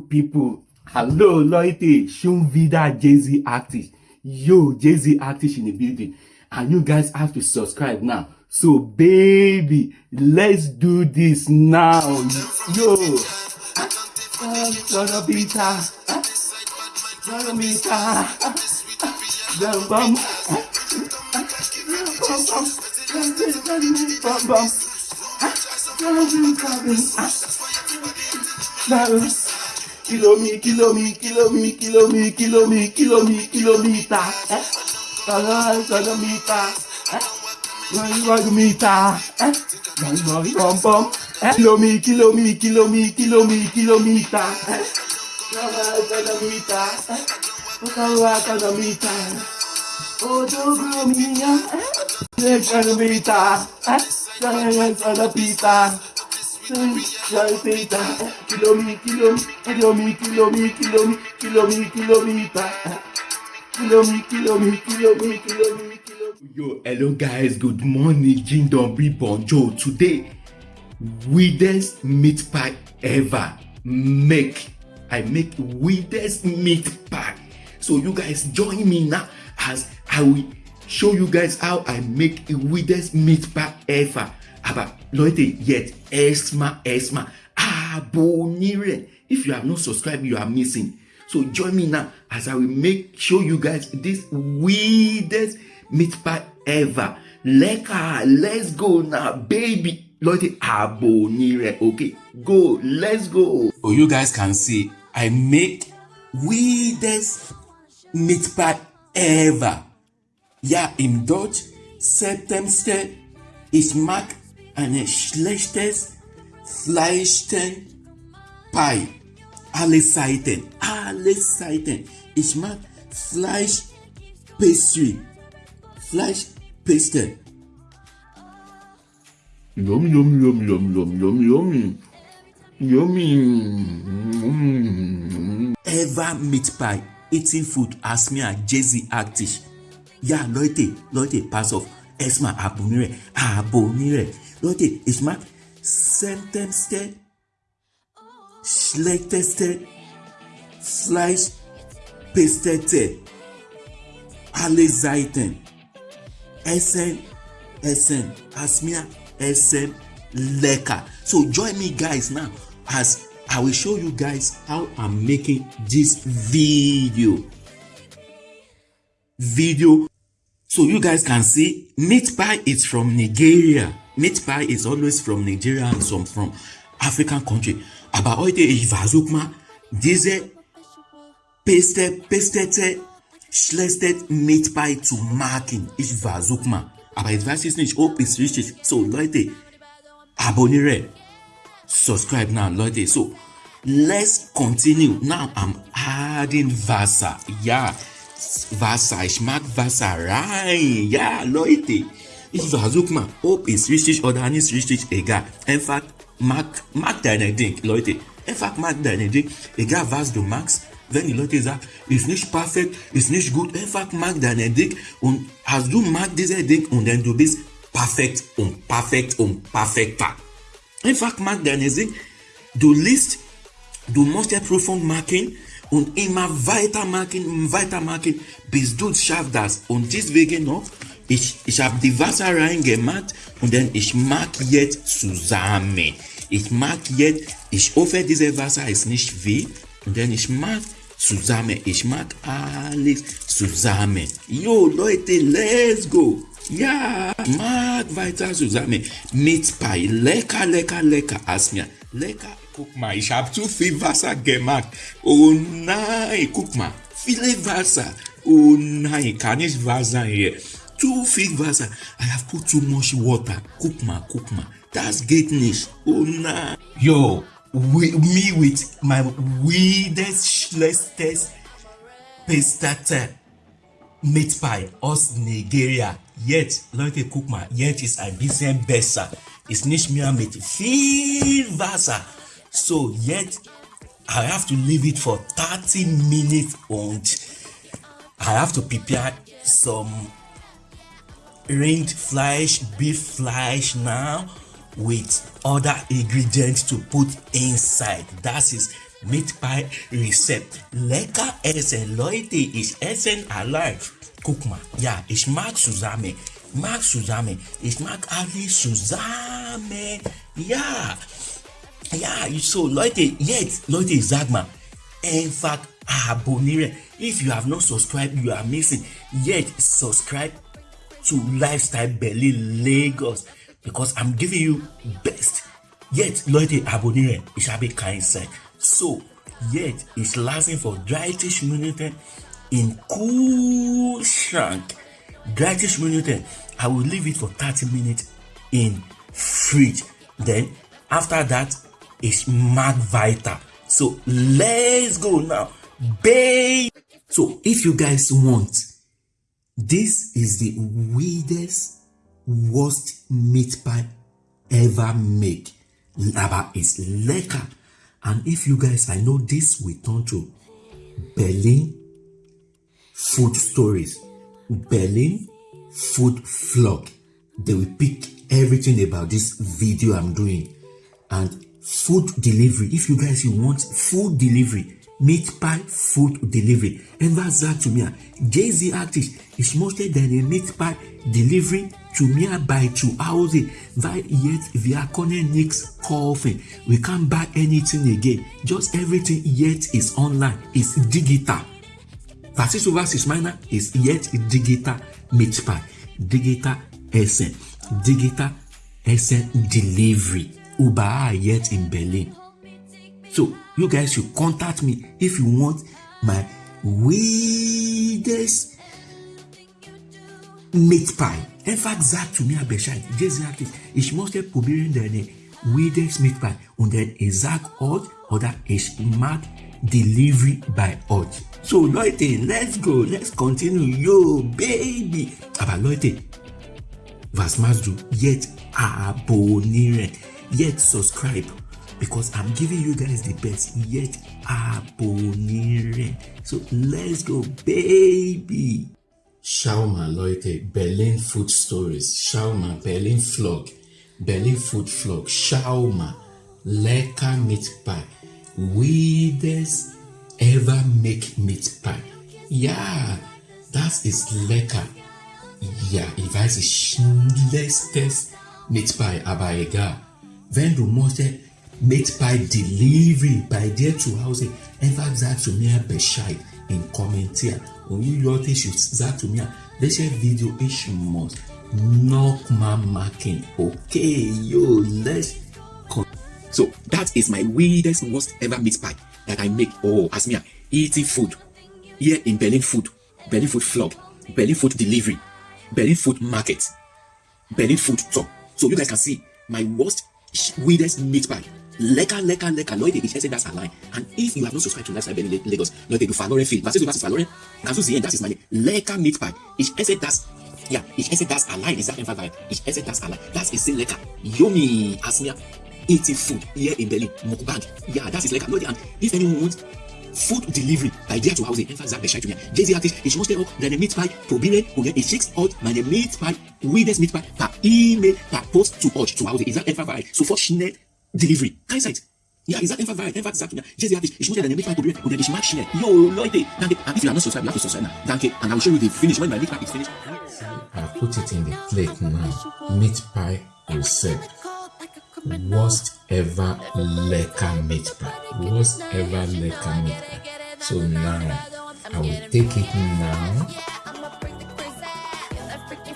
people. Hello. Schon wieder Jay-Z artist. Yo, Jay-Z artist in the building. And you guys have to subscribe now. So, baby, let's do this now. Yo. Bum. Bum bum. Kilo mi, kilo mi, kilo mi, kilo mi, kilo mi, kilo mi, kilomita. Eh? Kilomita. Eh? Kilomita. Eh? Bum bum. Eh? Kilo mi, kilo mi, kilo mi, kilo kilomi, kilomi. Yo, hello guys, good morning, Jindon Bonjo. Today, weirdest meat pie ever make. I make weirdest meat pie. So you guys join me now as I will show you guys how I make a weirdest meat pie ever. Aber Leute, jetzt erstmal, erstmal abonnieren. If you have not subscribed, you are missing. So join me now as I will make show you guys this weirdest meat pie ever. Lecker, let's go now, baby. Leute, abonnieren. Okay, go, let's go. Oh, you guys can see, I make weirdest meat pie ever. Ja, im Deutsch, September, ich mag eine schlechtes Fleischten Pie. Alle Seiten, alle Seiten. Ich mag Fleisch Pastry. Fleisch Pastry. Yum yum yum yum yum yum yum. Yummy. Mm. Ever meat pie, eating food as me and Jay-Z active. Ja, Leute, Leute, pass auf. Erstmal abonnieren, abonnieren. Leute, ich mag seltenste, schlechteste Fleisch pestete. Alle Seiten. Essen, Essen. As mir Essen lecker. So join me guys now as I will show you guys how I'm making this video. Video So you guys can see meat pie is from Nigeria. meat pie is always from nigeria and some from african country. Àbá ọ̀yẹ́dẹ̀ ìvàzókùmá e díze pasted Pastete, schlisted meat pie to marking ìvàzókùmá àbá advices niche hope is rich so lọ́yẹ́dẹ̀ àbóní rẹ̀ subscribe now lọ́yẹ́dẹ̀ so let's continue. Now i'm adding vasa. Yeah vasa ishmael vasa ryan yeah lọ́yẹ́dẹ̀. Ich versuche mal, ob es richtig oder nicht richtig, egal. Einfach mag, mag deine Ding, Leute. Einfach mag deine Ding, egal was du magst. Wenn die Leute sagen, ist nicht perfekt, ist nicht gut, einfach mag deine Ding und als du mag diese Ding und dann du bist perfekt und perfekt und perfekter. Einfach mag deine Ding. Du liest, du musst ja Prüfung machen, und immer weitermachen, weitermachen, bis du schaffst das. Und deswegen noch, ich, ich habe die Wasser reingemacht und dann ich mag jetzt zusammen. Ich mag jetzt, ich hoffe, dieses Wasser ist nicht weh und dann ich mag zusammen. Ich mag alles zusammen. Jo, Leute, let's go. Ja, mag weiter zusammen. Mit Pie. Lecker, lecker, lecker. Asmia. Lecker. Guck mal, ich habe zu viel Wasser gemacht. Oh nein, guck mal, viele Wasser. Oh nein, kann nicht wahr sein hier. two fig versa i have put too much water. Cook ma, cook ma. that's greatness. Oh na. yo we, me with my weirdest schlestest pastata meat pie. Us nigeria. Yet lonke cook ma. Yet is abisen besa is nishmia meat. Fig versa so yet i have to leave it for thirty minutes and i have to prepare some ringed flesh, beef flesh now with other ingredients to put inside. That is meat pie recept. Lecker essen, Leute, ich essen allein. Guck mal, ja, ich mag zusammen. Mag zusammen. Ich mag alles zusammen. Ja. Ja, so Leute, jetzt, Leute, sag mal, einfach abonnieren. If you have not subscribed, you are missing. Yet, subscribe to Lifestyle Berlin Lagos because I'm giving you best. Yet, Leute, abonnieren. Ich habe kein Zeit. So, yet, it's lasting for 30 Minuten in cool shank. 30 Minuten. I will leave it for 30 minutes in fridge. Then, after that, it's Mag Vita. So, let's go now. Babe. So, if you guys want, this is the weirdest, worst meat pie ever made. Laba is lekker. And if you guys, I know this will turn to Berlin food stories. Berlin food vlog. They will pick everything about this video I'm doing. And food delivery. If you guys you want food delivery, meat pie food delivery. Einfach sagt zu mir, Jay-Z Artist, is mostly than a meat pie delivering to mere by two hours that yet via nick's coffee. we can't buy anything again. Just everything yet is online. Is digital. Versus over six minor. Is yet digital meat pie. Digital essence. Digital essence delivery. Uber yet in berlin. So you guys should contact me if you want my weirdest meat pie. Einfach sagt zu mir Bescheid. Just sagt es. Ich möchte probieren deine weirdest meat pie. Und dann sag euch oder ich mag delivery by euch. So Leute, let's go. Let's continue. Yo, baby. Aber Leute, was machst du? Jetzt abonnieren. Jetzt subscribe. because I'm giving you guys the best yet abonnieren. So let's go, baby. Shauma Leute, Berlin Food Stories, Shauma, Berlin Vlog, Berlin Food Vlog, Shauma, lecker Meat Pie, weirdest ever make meat pie. Ja, das ist lecker. Ja, ich weiß, es schlechtest Meat Pie, aber egal. Wenn du möchtest Meat Pie Delivery bei dir zu Hause, einfach sag zu mir Bescheid in Kommentar. Und you Leute sag zu mir, welches Video ich muss nochmal machen. Okay, yo, let's So that is my weirdest, worst ever meat pie that I make. Oh, as me eating food here in Berlin Food, Berlin Food Vlog, Berlin Food Delivery, Berlin Food Market, Berlin Food Talk. So you guys can see my worst, weirdest meat pie legal, legal, legal. Lọ́yìn Dèjì Chelsea, that's her line. And if you have not subscribed to Lifestyle Bed in Lagos, Lọ́yìn Dèjì Falore Field, Vasis Vasis Falore, Kazu Zien, that is my name. Legal meat pie. Ich esse das. Yeah, ich esse das allein. Is that in fact right? Ich esse das allein. Das ist sehr lecker. Yummy. Asmia. Eating food here in Berlin. Mukbang. Yeah, that is lecker. Lọ́yìn and if anyone wants food delivery by there to housing einfach sagt Bescheid zu mir. Jesse hat dich, ich muss dir auch deine Mietpie probieren und ich schick's meat pie. Mietpie, Weedes Mietpie per E-Mail, per Post to euch zu Hause. Ich sag einfach bereit, sofort schnell Delivery. Keine Zeit. Ja, ich sag einfach Wahrheit, einfach sagt mir, Jesse hat ich, ich muss ja deine Meat Pie probieren und ich mag schnell. Yo, Leute, danke. And if you are not subscribed, you have to subscribe now. Danke. And I will show you the finish when my meat pie is finished. I put it in the plate now. Meat pie recept. Worst ever lekker meat pie. Worst ever lekker meat pie. So now, I will take it now.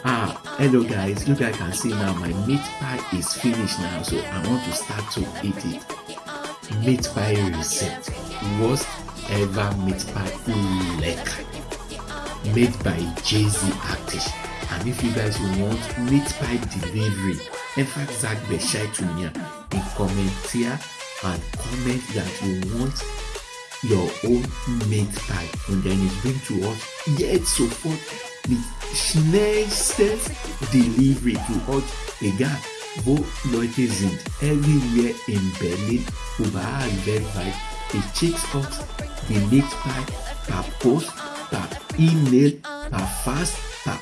Ah, hello guys, you guys can see now my meat pie is finished now, so I want to start to eat it. Meat pie recept. Worst ever meat pie lekker. Made by Jay-Z Artist. And if you guys want meat pie delivery, in fact, Zach to me in comment here and comment that you want your own meat pie und then es bringt to us jetzt sofort mit schnellstes Delivery to us, egal wo Leute sind, everywhere in Berlin, überall weltweit. Ich uns die Meat Pie per Post, per E-Mail, per Fax, per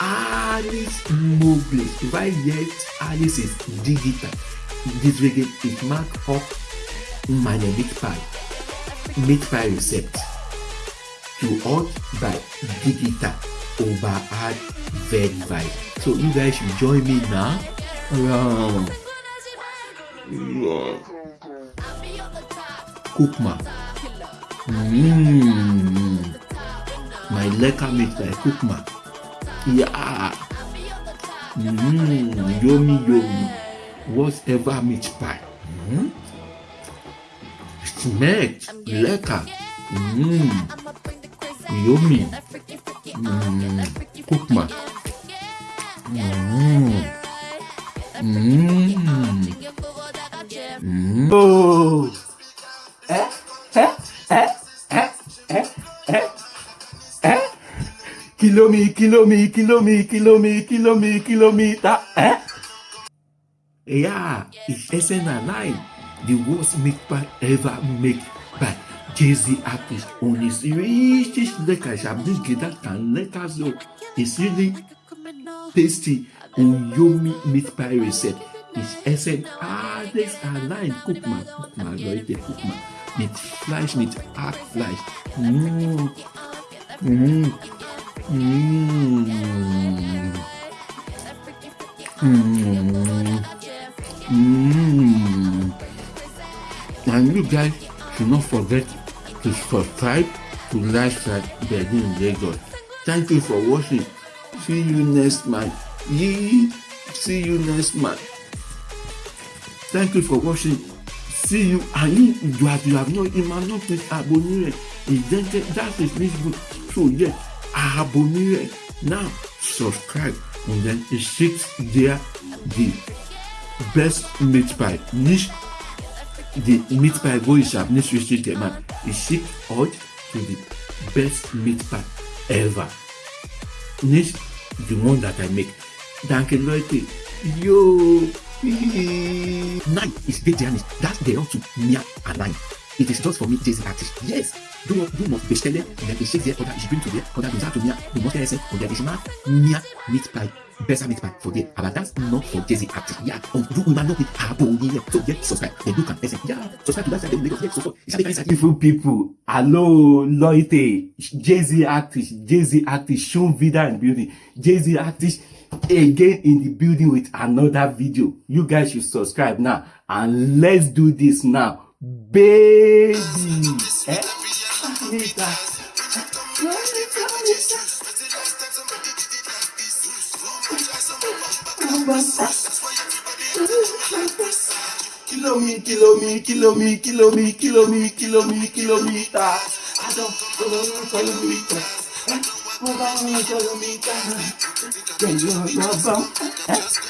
alles möglich, weil jetzt alles ist digital. Deswegen, ich mag auch meine pie recipe to hot by digital over add verified so you guys should join me now. Um, cookma mm, my lekker meat pie cookma yeah. Mm, yummy yummy whatever meat pie. Mm? Schmeckt lecker. Mm. Yummy. Mm. Guck mal. Mm. Mm. Mm. Oh. Eh? Eh? Eh? Eh? Eh? Eh? Eh? Kilomi, kilomi, kilomi, kilomi, kilomi, kilometer. Eh? Yeah, it's SN9 the worst make by ever make by Dizem atos unis e estes decajados que da tanda caso e se lhe teste o yumi mit pirate is essen ades allein guck mal guck mal leute guck mal mit fleisch mit hackfleisch mm. mm. mm. mm. mm. and you guys should not forget to subscribe to Lifestyle Berlin Lagos. Thank you for watching. See you next month. Yee. See you next month. Thank you for watching. See you. And you, you have, you have not, you might not click abonné. Ìjẹ́jẹ́ that is this book. So yeah, abonné. Now subscribe and then it sits there the best meat pie. Niche the meat pie go sharp needs to restrict the man Ich schicke euch to the best meat pie ever. Nicht the one that I make. Danke Leute. Yo. Nein, ich sehe dir nicht. Das gehört zu mir allein. It is just for me jay-z artist yes. Du du musst bestellen und dann geschickt dir oder ich bin zu dir oder du sagst zu mir du musst essen und dann ich pie besser mit not for Jay-Z artist ja und du immer noch mit abonnieren so jetzt subscribe then du kannst essen ja subscribe to Lifestyle Lagos jetzt sofort ich beautiful people. Jay-Z artist Jay-Z artist schon in building. Jay-Z artist again in the building with another video. You guys should subscribe now. And let's do this now Baby é a vida. Quilomi, quilomi, quilomi, quilomi, quilomi, quilomi, quilomita. Adão, quilomita. Quilomita. Quilomita. Quilomita.